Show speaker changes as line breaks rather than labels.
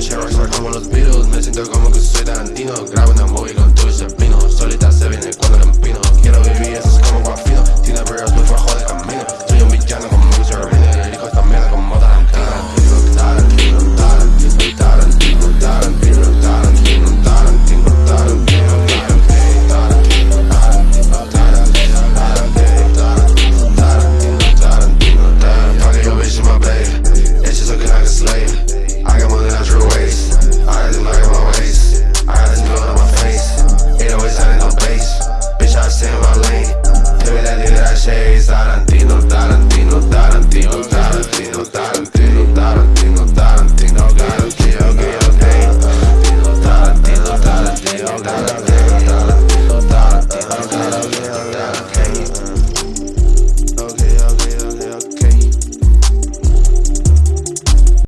Surfing Sharks, como los Beatles Me siento como que soy Tarantino. Grabo una móvil con todo ese pino Tarantino, Tarantino, Tarantino, Tarantino, Tarantino, Tarantino, Tarantino, Tarantino, Tarantino, Tarantino, Tarantino, Tarantino, Tarantino, Tarantino,